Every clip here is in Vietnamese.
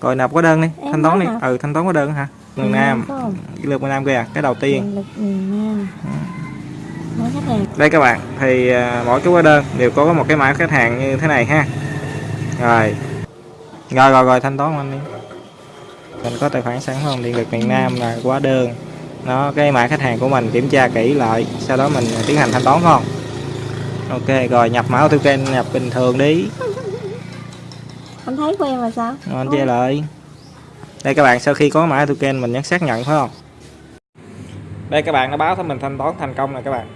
rồi nộp có đơn đi. Em thanh toán đi. hả? ừ thanh toán có đơn hả? Miền Ừ, Nam. cái lượt miền Nam kìa cái đầu tiên. Hàng. Đây các bạn. Thì à, mỗi cái hóa đơn đều có một cái mã khách hàng như thế này ha. Rồi. Rồi rồi rồi thanh toán anh đi. Mình có tài khoản sẵn không điện lực miền Nam là hóa đơn. Nó cái mã khách hàng của mình kiểm tra kỹ lại. Sau đó mình tiến hành thanh toán không? Ok rồi nhập mã token nhập bình thường đi Anh thấy của em là sao? Rồi, anh che lại. Đây các bạn sau khi có mã token mình nhấn xác nhận phải không? Đây các bạn nó báo thấy mình thanh toán thành công rồi các bạn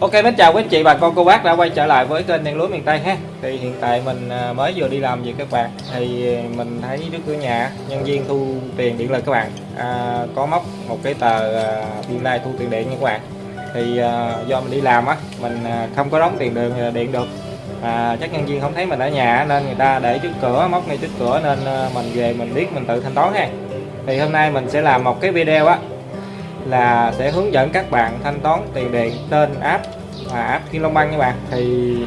Ok mến chào quý anh chị bà con cô bác đã quay trở lại với kênh Đen lúa miền Tây ha. Thì hiện tại mình à, mới vừa đi làm về các bạn. Thì mình thấy trước cửa nhà nhân viên thu tiền điện lực các bạn. À, có móc một cái tờ à, biên lai thu tiền điện nha các bạn. Thì à, do mình đi làm á mình à, không có đóng tiền đường điện được. À, chắc nhân viên không thấy mình ở nhà nên người ta để trước cửa móc ngay trước cửa nên mình về mình biết mình tự thanh toán ha. Thì hôm nay mình sẽ làm một cái video á là sẽ hướng dẫn các bạn thanh toán tiền điện trên app và app Kim Long Băng các bạn. Thì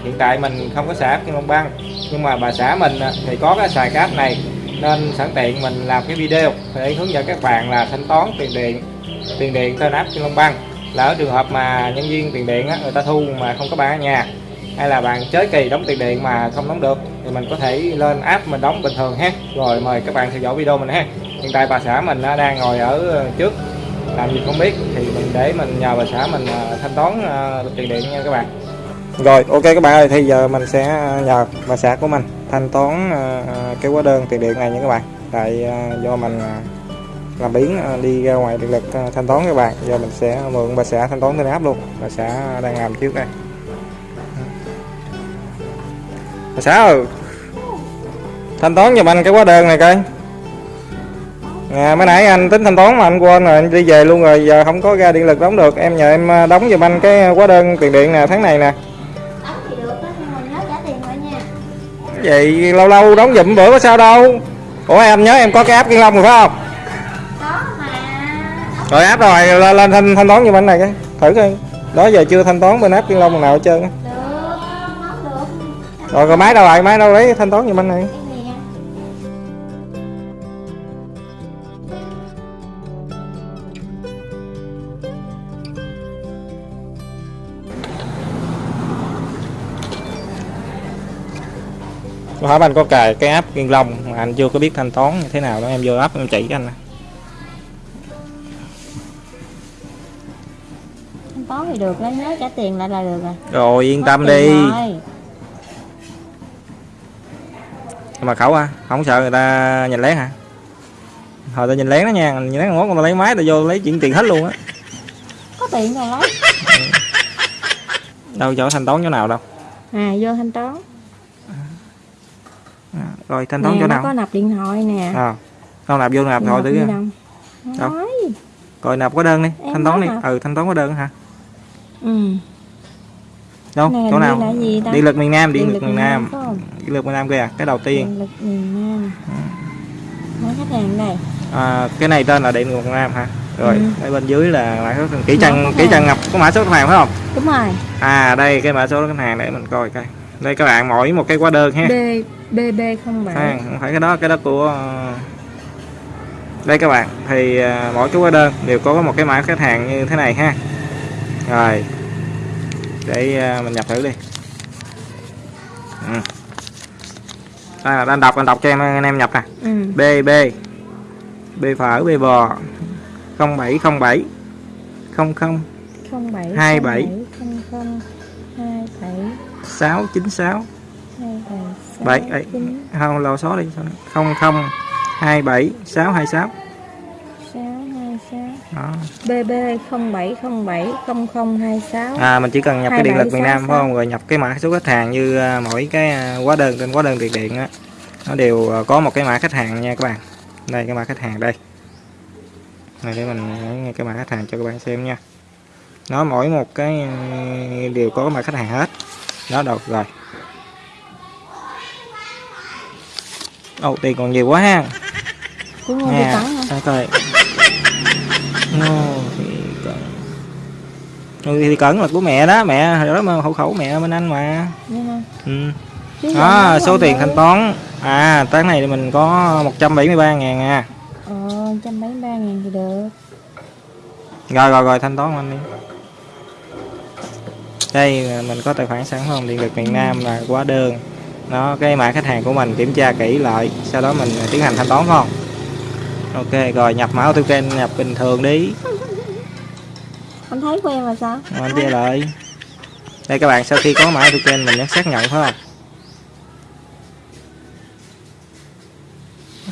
hiện tại mình không có xài app Kim Long Băng nhưng mà bà xã mình à, thì có cái xài cái app này. Nên sẵn tiện mình làm cái video để hướng dẫn các bạn là thanh toán tiền điện tiền điện trên app Kim Long Băng là ở trường hợp mà nhân viên tiền điện á, người ta thu mà không có bạn ở nhà hay là bạn chới kỳ đóng tiền điện mà không đóng được thì mình có thể lên app mình đóng bình thường ha. Rồi mời các bạn theo dõi video mình ha. Hiện tại bà xã mình đang ngồi ở ờ, trước làm gì không biết, thì mình để mình nhờ bà xã mình à, thanh toán à, tiền điện nha các bạn. Rồi, ok các bạn ơi, thì giờ mình sẽ à, nhờ bà xã của mình thanh toán cái hóa đơn tiền điện này nha các bạn. Tại do mình làm biến đi ra ngoài điện lực thanh toán các bạn. Giờ mình sẽ mượn bà xã thanh toán trên app luôn. Bà xã đang làm trước đây. Bà xã ơi, thanh toán giùm anh cái hóa đơn này coi. À, mới nãy anh tính thanh toán mà anh quên rồi anh đi về luôn rồi giờ không có ra điện lực đóng được. Em nhờ em à, đóng giùm anh cái hóa đơn tiền điện nè tháng này nè. Đóng thì được đó nhưng mà nhớ trả tiền lại nha. Vậy lâu lâu đóng giùm bữa có sao đâu. Ủa em nhớ em có cái app kiên long rồi phải không? Có mà. Rồi app rồi lên, lên thanh, thanh toán giùm anh này cái. Thử coi. Đó giờ chưa thanh toán bên app kiên long nào hết trơn á. Được được. Rồi rồi máy đâu lại máy đâu lấy thanh toán giùm anh này Hỏi anh có cài cái app kiên long mà anh chưa có biết thanh toán như thế nào đó. Em vô app em chỉ cho anh nè. Thanh toán thì được lấy nhớ trả tiền lại là được rồi. Rồi yên Có tâm đi. rồi. mà khẩu à không sợ người ta nhìn lén hả? Hồi ta nhìn lén đó nha nhìn lén ngót người ta lấy máy ta vô lấy chuyển tiền hết luôn á. Có tiền rồi lấy đâu chỗ thanh toán chỗ nào đâu. À vô thanh toán rồi thanh toán chỗ nào. có nạp điện thoại nè. À, không nạp vô nạp thôi đâu? Nói. Rồi nạp có đơn đi Em thanh toán đi. hả? ừ thanh toán có đơn hả? Ừ. Đâu Này chỗ nào? điện lực miền Nam điện, Điện lực miền Nam, không? điện lực miền Nam kìa cái đầu tiên. Điện lực miền Nam. Nói khách hàng đây à, cái này tên là điện lực miền Nam hả? Rồi Ừ. ở bên dưới là mã số kỹ khách kỹ chân ngập có mã số khách hàng phải không? Đúng rồi. À đây cái mã số khách hàng để mình coi coi. Đây các bạn mỗi một cái hóa đơn ha. B BB07 à, không phải cái đó cái đó của ờ, đây các bạn. Thì ờ, mỗi cái hóa đơn đều có một cái mã khách hàng như thế này ha. Rồi để ờ, mình nhập thử đi. Ừ. à, anh đọc anh đọc cho em anh em nhập nè. Ừ. B B B phở B bò. 0707 00 07 27. 00 27 696 27 7 ấy, không lâu số đi 00 27 626 626 đó BB 0707 0026 À mình chỉ cần nhập cái điện lực miền Nam 2766. phải không? Rồi nhập cái mã số khách hàng như à, mỗi cái à, hóa đơn trên hóa đơn tiền điện á nó đều à, có một cái mã khách hàng nha các bạn. Đây cái mã khách hàng đây. Này để mình ngay cái mã khách hàng cho các bạn xem nha. nó mỗi một cái đều có mặt khách hàng hết đó được rồi Ồ, tiền còn nhiều quá ha. Mua đi Nè, để coi. Ngô Thị Cẩn Ngô Thị Cẩn là của mẹ đó mẹ hồi đó mà hộ khẩu mẹ bên anh mà. Ừ. Đó nói số tiền thanh toán. À tháng này thì mình có 173 ngàn à. Ờ, trăm mấy ba ngàn thì được. Rồi rồi rồi thanh toán anh đi. Đây mình có tài khoản sẵn không? Điện lực miền Nam là hóa đơn đó cái mã khách hàng của mình kiểm tra kỹ lại sau đó mình tiến hành thanh toán không? Ok rồi nhập mã AutoCAD nhập bình thường đi. Anh thấy quen rồi sao? Rồi anh chia lại. Đây các bạn sau khi có mã AutoCAD mình nhấn xác nhận phải không?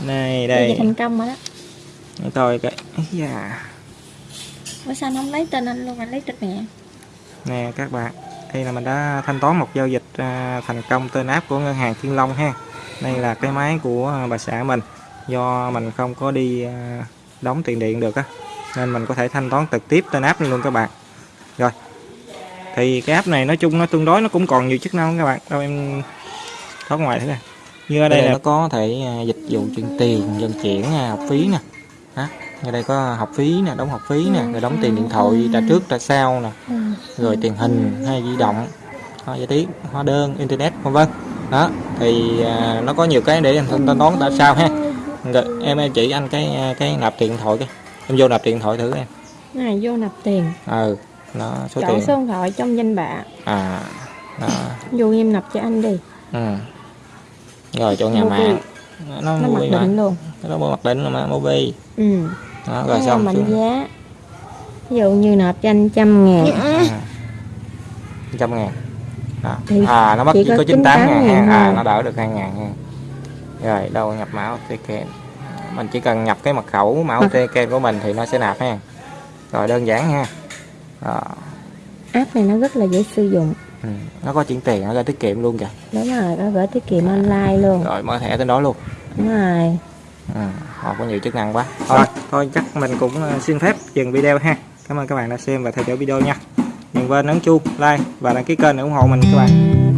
Này Đây. thành công rồi đó. Để coi cái da. Ủa sao anh không lấy tên anh luôn, anh lấy tên mẹ? Nè các bạn đây là mình đã thanh toán một giao dịch à, thành công tên áp của ngân hàng Thiên Long ha. Đây là cái máy của à, bà xã mình. Do mình không có đi à, đóng tiền điện được á nên mình có thể thanh toán trực tiếp tên áp luôn các bạn. Rồi thì cái app này nói chung nó tương đối nó cũng còn nhiều chức năng các bạn. Đâu em thoát ngoài thế này như ở đây là nó có thể dịch vụ chuyển tiền dân chuyển học phí nè. Ở đây có học phí nè đóng học phí nè rồi đóng tiền điện thoại trả trước trả sau nè. Ừ. rồi tiền hình hay di động hóa giải trí hóa đơn internet vân vân. Đó thì à, nó có nhiều cái để anh toán tại sao ha? Rồi, em em chỉ anh cái à, cái nạp tiền điện thoại cái. Em vô nạp tiền điện thoại thử em. Này vô nạp tiền. Ừ nó số Chọn tiền. số điện thoại trong danh bạ. À đó. Vô em nạp cho anh đi. Ừ. rồi chỗ nhà mạng. Nó Nó mặc định luôn. Nó mặc định mà mobi Ừ đó rồi xong mệnh xuống giá. Ví dụ như nộp cho anh trăm ngàn. À. trăm ngàn. Đó. Thì à nó mất chỉ có có 98 ngàn 98 ha à nó đỡ được 2 ngàn ha. Rồi đâu nhập mã OTK mình chỉ cần nhập cái mật khẩu mã OTK của mình thì nó sẽ nạp ha. Rồi đơn giản ha. Đó. App này nó rất là dễ sử dụng. Ừ. nó có chuyển tiền nó ra tiết kiệm luôn kìa. Đúng rồi, nó gửi tiết kiệm online luôn. Rồi mở thẻ tới đó luôn. Đúng rồi ừ. họ có nhiều chức năng quá. Thôi thôi chắc mình cũng ờ, xin phép dừng video ha. Cảm ơn các bạn đã xem và theo dõi video nha. Đừng quên ấn chuông like và đăng ký kênh để ủng hộ mình các bạn